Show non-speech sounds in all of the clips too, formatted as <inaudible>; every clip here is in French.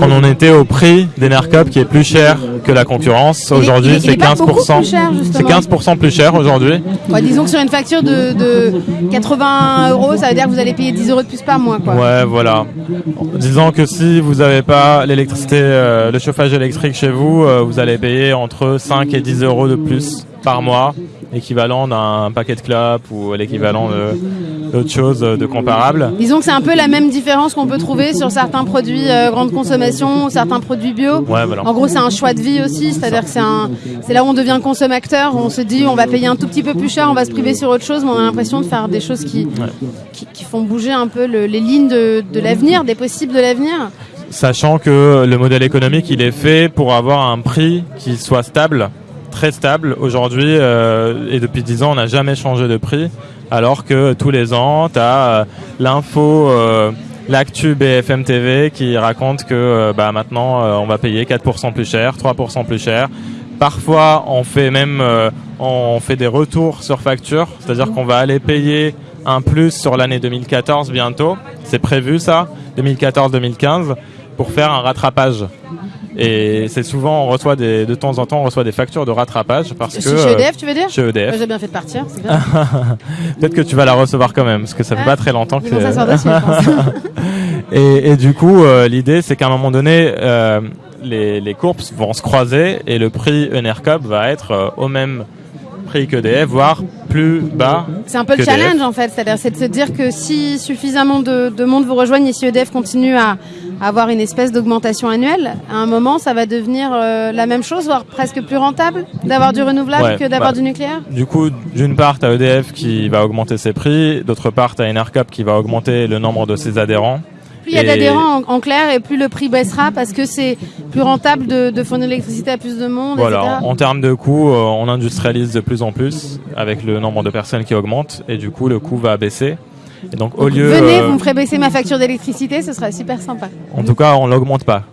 on en était au prix d'Enercop qui est plus cher que la concurrence. Aujourd'hui, c'est est pas beaucoup 15%. plus cher, C'est justement. 15% plus cher aujourd'hui. Ouais, disons que sur une facture de, de 80 euros, ça veut dire que vous allez payer 10 euros de plus par mois. Quoi. Ouais, voilà. Disons que si vous n'avez pas l'électricité, euh, le chauffage électrique chez vous, euh, vous allez payer entre 5 et 10 euros de plus par mois, équivalent d'un paquet de clopes ou l'équivalent d'autres choses euh, de comparables. Disons que c'est un peu la même différence qu'on peut trouver sur certains produits euh, grande consommation certains produits bio. Ouais, voilà. En gros, c'est un choix de vie aussi, c'est-à-dire que c'est un, c'est là où on devient consommateur. On se dit, on va payer un tout petit peu plus cher, on va se priver sur autre chose, mais on a l'impression de faire des choses qui, qui, qui font bouger un peu le- les lignes de, de l'avenir, des possibles de l'avenir. Sachant que le modèle économique, il est fait pour avoir un prix qui soit stable, très stable. Aujourd'hui, euh, et depuis 10 ans, on n'a jamais changé de prix, alors que tous les ans, tu as l'info, euh, l'actu BFM TV qui raconte que euh, bah, maintenant, euh, on va payer 4% plus cher, 3% plus cher. Parfois, on fait même euh, on fait des retours sur facture, c'est-à-dire qu'on va aller payer un plus sur l'année 2014 bientôt. C'est prévu ça, 2014-2015, pour faire un rattrapage. Et c'est souvent, on reçoit des, de temps en temps, on reçoit des factures de rattrapage parce que. Chez EDF, tu veux dire Chez EDF. J'ai bien fait de partir, c'est bien. <laughs> Peut-être que tu vas la recevoir quand même, parce que ça fait pas très longtemps que dessus, <laughs> et, et du coup, euh, l'idée, c'est qu'à un moment donné, euh, les, les courbes vont se croiser et le prix Enercop va être euh, au même prix qu'EDF, voire plus bas. C'est un peu le que EDF. challenge en fait, c'est-à-dire c'est de se dire que si suffisamment de, de monde vous rejoigne et si EDF continue à avoir une espèce d'augmentation annuelle, à un moment ça va devenir euh, la même chose, voire presque plus rentable d'avoir du renouvelable Ouais, que d'avoir bah, du nucléaire? Du coup, d'une part, tu as EDF qui va augmenter ses prix, d'autre part, tu as Enercop qui va augmenter le nombre de ses adhérents. Plus il y a d'adhérents en, en clair et plus le prix baissera parce que c'est plus rentable de, de fournir l'électricité à plus de monde, Voilà, etc. en termes de coût, euh, on industrialise de plus en plus avec le nombre de personnes qui augmente et du coup, le coût va baisser. Et donc, au lieu, Venez, euh, vous me ferez baisser ma facture d'électricité, ce serait super sympa. En tout cas, on l'augmente pas.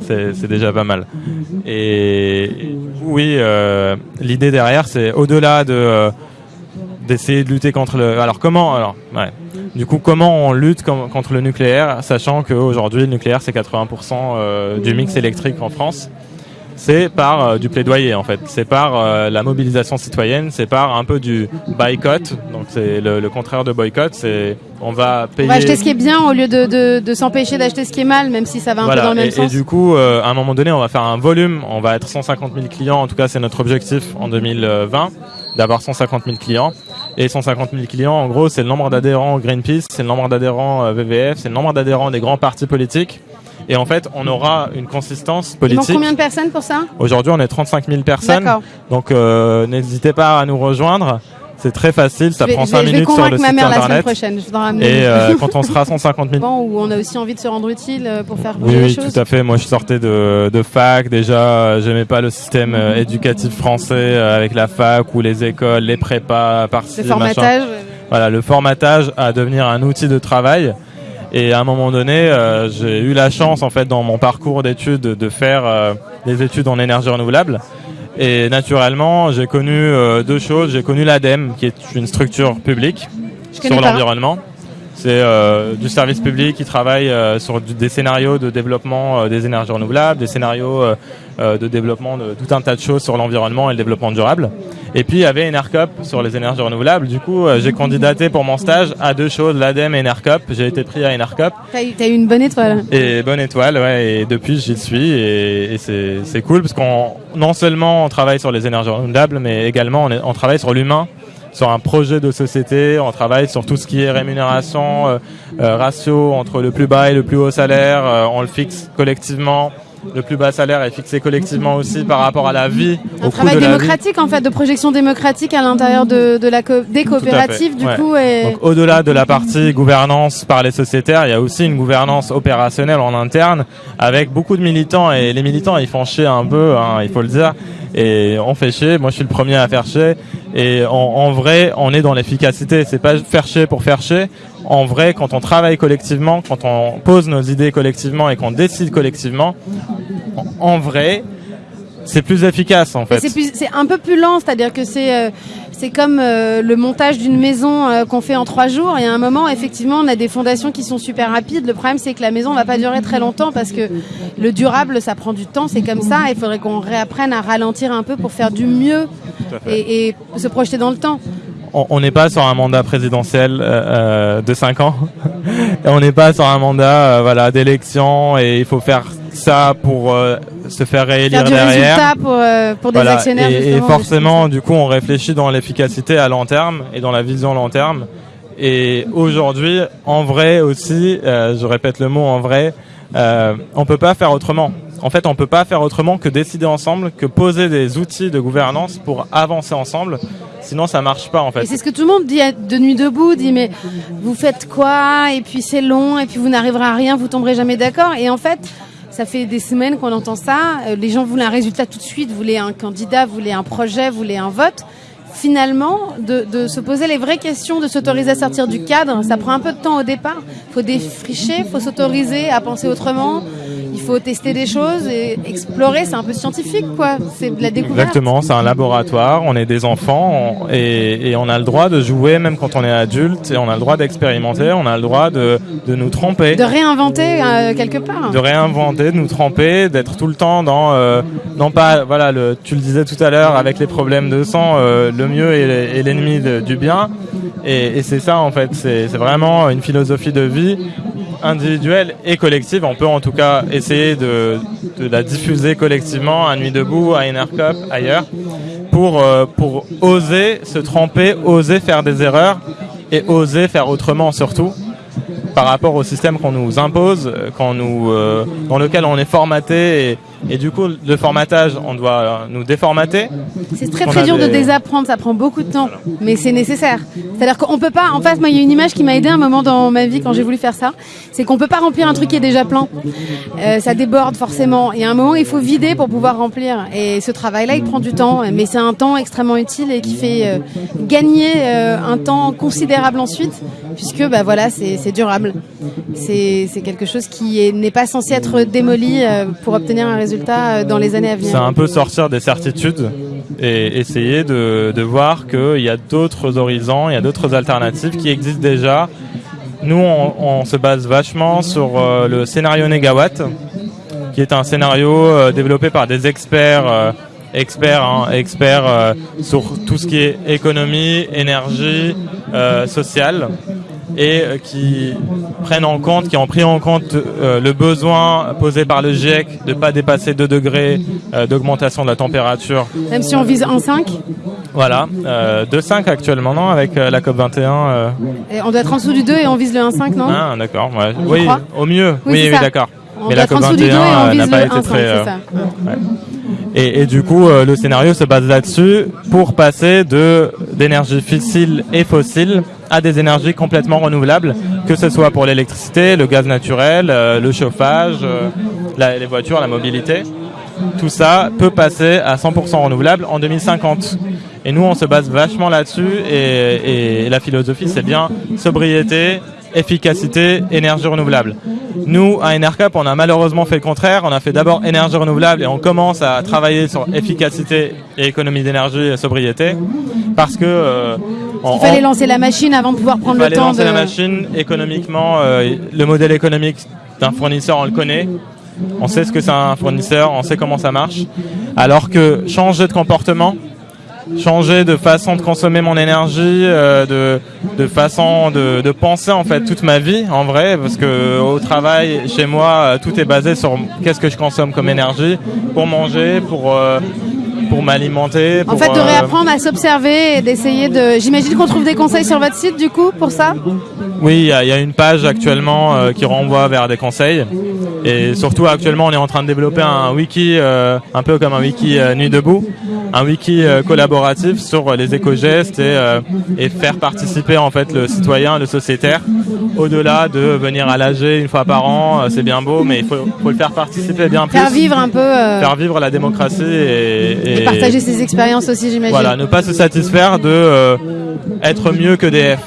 C'est c'est déjà pas mal. Et oui, euh, l'idée derrière, c'est au-delà de euh, d'essayer de lutter contre le. Alors comment Alors, ouais. Du coup, comment on lutte com- contre le nucléaire, sachant qu'aujourd'hui, le nucléaire, c'est 80% euh, du mix électrique en France c'est par euh, du plaidoyer en fait, c'est par euh, la mobilisation citoyenne, c'est par un peu du boycott. Donc c'est le, le contraire de boycott, c'est on va On payer. va acheter ce qui est bien au lieu de, de, de s'empêcher d'acheter ce qui est mal, même si ça va un peu dans le même et, sens. et du coup, euh, à un moment donné, on va faire un volume. On va être 150 000 clients. En tout cas, c'est notre objectif en 2020, d'avoir 150 000 clients. Et 150 000 clients, en gros, c'est le nombre d'adhérents Greenpeace, c'est le nombre d'adhérents VVF, c'est le nombre d'adhérents des grands partis politiques. Et en fait, on aura une consistance Il politique. combien de personnes pour ça Aujourd'hui, on est 35 000 personnes. D'accord. Donc, euh, n'hésitez pas à nous rejoindre. C'est très facile, ça vais, prend je 5 vais- je vais minutes sur le ma site mère la semaine internet. prochaine. Je ramener. Et euh, <laughs> quand on sera 150 000 Bon, où on a aussi envie de se rendre utile euh, pour faire Oui, bouger les oui, choses. tout à fait. Moi, je sortais de, de fac. Déjà, euh, j'aimais pas le système euh, éducatif français euh, avec la fac ou les écoles, les prépas, par-ci, Le formatage. machin. Voilà, le formatage à devenir un outil de travail. Et à un moment donné, euh, j'ai eu la chance, en fait, dans mon parcours d'études, de faire euh, des études en énergie renouvelable. Et naturellement, j'ai connu euh, deux choses. J'ai connu l'ADEME, qui est une structure publique Je sur l'environnement. C'est du service public qui travaille sur du- des scénarios de développement des énergies renouvelables, des scénarios de développement de tout un tas de choses sur l'environnement et le développement durable. Et puis il y avait Enercop sur les énergies renouvelables. Du coup, euh, j'ai candidaté pour mon stage à deux choses, l'ADEME et Enercop. J'ai été pris à Enercop. T'as eu, une bonne étoile. Et bonne étoile, ouais, et depuis j'y suis et, et c'est c'est cool parce qu'on non seulement on travaille sur les énergies renouvelables, mais également on, est- on travaille sur l'humain, sur un projet de société, on travaille sur tout ce qui est rémunération, euh, euh, ratio entre le plus bas et le plus haut salaire, euh, on le fixe collectivement. Le plus bas salaire est fixé collectivement aussi par rapport à la vie, Un au coût travail de la vie. démocratique en fait, de projection démocratique à l'intérieur de, de la co- des coopératives du ouais. coup. Et... Donc au-delà de la partie gouvernance par les sociétaires, il y a aussi une gouvernance opérationnelle en interne avec beaucoup de militants et les militants ils font chier un peu, hein, il faut le dire, et on fait chier. Moi je suis le premier à faire chier et en, en vrai on est dans l'efficacité. C'est pas faire chier pour faire chier. En vrai, quand on travaille collectivement, quand on pose nos idées collectivement et qu'on décide collectivement, en, en vrai, c'est plus efficace en fait. C'est un peu plus lent, c'est-à-dire que c'est euh, c'est comme euh, le montage d'une maison euh, qu'on fait en trois jours. Et à un moment, effectivement, on a des fondations qui sont super rapides. Le problème, c'est que la maison va pas durer très longtemps parce que le durable, ça prend du temps. C'est comme ça. Il faudrait qu'on réapprenne à ralentir un peu pour faire du mieux et, et se projeter dans le temps on n'est pas sur un mandat présidentiel euh, de 5 ans. <laughs> on n'est pas sur un mandat euh, voilà d'élection et il faut faire ça pour euh, se faire réélire faire du derrière. Résultat pour, pour des actionnaires. Et, et forcément, du coup, on réfléchit dans l'efficacité à long terme et dans la vision long terme. Et aujourd'hui, en vrai aussi, je répète le mot en vrai, euh, on peut pas faire autrement. En fait, on peut pas faire autrement que décider ensemble, que poser des outils de gouvernance pour avancer ensemble. Sinon, ça marche pas en fait. Et c'est ce que tout le monde dit de nuit debout, dit mais vous faites quoi? Et puis c'est long, et puis vous n'arriverez à rien, vous tomberez jamais d'accord. Et en fait, ça fait des semaines qu'on entend ça. Euh, les gens voulaient un résultat tout de suite, voulaient un candidat, voulaient un projet, voulaient un vote finalement, de, de, se poser les vraies questions, de s'autoriser à sortir du cadre. Ça prend un peu de temps au départ. Faut défricher, faut s'autoriser à penser autrement. Il faut tester des choses et explorer. C'est un peu scientifique, quoi. C'est de la découverte. Exactement, c'est un laboratoire. On est des enfants et, et, on a le droit de jouer même quand on est adulte et on a le droit d'expérimenter. On a le droit de, de nous tromper. De réinventer euh, quelque part. De réinventer, de nous tromper, d'être tout le temps dans, euh, non pas, voilà, le, tu le disais tout à l'heure avec les problèmes de sang, euh, le mieux est l'ennemi du bien. Et, et c'est ça en fait, c'est vraiment une philosophie de vie individuelle et collective. On peut en tout cas essayer de, de la diffuser collectivement à Nuit Debout, à Enercop, ailleurs, pour, euh, pour oser se tromper, oser faire des erreurs et oser faire autrement surtout par rapport au système qu'on nous impose, qu'on nous, euh, dans lequel on est formaté et, et du coup, le formatage, on doit nous déformater. C'est très très dur de désapprendre, ça prend beaucoup de temps, mais c'est nécessaire. C'est-à-dire qu'on peut pas. En fait, moi, il y a une image qui m'a aidé un moment dans ma vie quand j'ai voulu faire ça. C'est qu'on peut pas remplir un truc qui est déjà plein. Euh, ça déborde forcément. Et à un moment, il faut vider pour pouvoir remplir. Et ce travail-là, il prend du temps, mais c'est un temps extrêmement utile et qui fait euh, gagner euh, un temps considérable ensuite, puisque bah voilà, c'est durable. C'est quelque chose qui n'est pas censé être démoli pour obtenir un résultat dans les années à venir. C'est un peu sortir des certitudes et essayer de, de voir qu'il y a d'autres horizons, il y a d'autres alternatives qui existent déjà. Nous, on, se base vachement sur euh, le scénario Negawatt, qui est un scénario euh, développé par des experts, euh, experts, hein, experts sur tout ce qui est économie, énergie, sociale et euh, qui prennent en compte, qui ont pris en compte euh, le besoin posé par le GIEC de ne pas dépasser 2 degrés euh, d'augmentation de la température. Même si on vise 1,5 Voilà, euh, 2,5 actuellement, non, avec la COP21. Et on doit être en dessous du 2 et on vise le 1,5, non? Ah, d'accord, ouais. oui, au mieux, oui, oui, oui d'accord. On Mais la COP21 n'a pas été 1, très... Ouais. Et, et, du coup, euh, le scénario se base là-dessus pour passer de d'énergie fossile et fossile à des énergies complètement renouvelables, que ce soit pour l'électricité, le gaz naturel, euh, le chauffage, euh, les voitures, la mobilité. Tout ça peut passer à 100% renouvelable en 2050. Et nous, on se base vachement là-dessus. Et la philosophie, c'est bien sobriété, efficacité, énergie renouvelable. Nous, à NRCAP, on a malheureusement fait le contraire. On a fait d'abord énergie renouvelable et on commence à travailler sur efficacité et économie d'énergie et sobriété parce que euh, on, il fallait lancer la machine avant de pouvoir prendre le temps. Il fallait lancer de... la machine économiquement. Euh, le modèle économique d'un fournisseur, on le connaît. On sait ce que c'est un fournisseur, on sait comment ça marche. Alors que changer de comportement, changer de façon de consommer mon énergie, euh, de, de façon de, de, penser en fait toute ma vie en vrai, parce que au travail, chez moi, tout est basé sur qu'est-ce que je consomme comme énergie pour manger, pour euh, pour m'alimenter. En fait, de réapprendre à s'observer et d'essayer de. J'imagine qu'on trouve des conseils sur votre site du coup pour ça. Oui, il y, y, a une page actuellement euh, qui renvoie vers des conseils. Et surtout, actuellement, on est en train de développer un wiki, euh, un peu comme un wiki euh, Nuit debout, un wiki euh, collaboratif sur les éco-gestes et, euh, et, faire participer en fait le citoyen, le sociétaire, au-delà de venir à l'AG une fois par an. c'est bien beau, mais il faut, faut, le faire participer bien plus. Faire vivre un peu. Faire vivre la démocratie et, et, et partager ses expériences aussi, j'imagine. Voilà, ne pas se satisfaire de être mieux que DF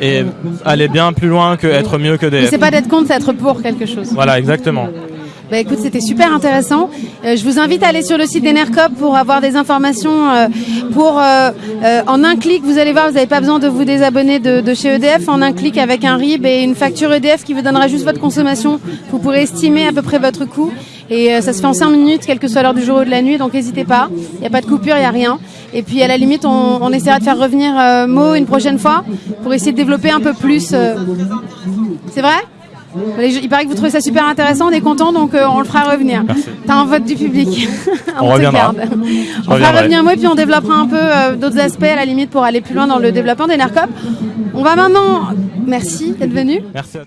et aller bien plus loin que être mieux que des. C'est pas d'être contre, c'est être pour quelque chose. Voilà, exactement. Bah écoute, c'était super intéressant. Euh, je vous invite à aller sur le site d'Enercop pour avoir des informations. Euh, pour euh, en un clic, vous allez voir, vous n'avez pas besoin de vous désabonner de, de, chez EDF. En un clic, avec un RIB et une facture EDF qui vous donnera juste votre consommation, vous pourrez estimer à peu près votre coût. Et ça se fait en 5 minutes, quelle que soit l'heure du jour ou de la nuit. Donc n'hésitez pas. Il n'y a pas de coupure, il n'y a rien. Et puis à la limite, on, on essaiera de faire revenir Mo une prochaine fois pour essayer de développer un peu plus. C'est vrai? Il paraît que vous trouvez ça super intéressant, on est content, donc euh, on le fera revenir. T'as un vote du public. on, <laughs> on reviendra. on fera revenir moi, et puis on développera un peu euh, d'autres aspects à la limite pour aller plus loin dans le développement des NERCOP. On va maintenant. Merci d'être venu. Merci.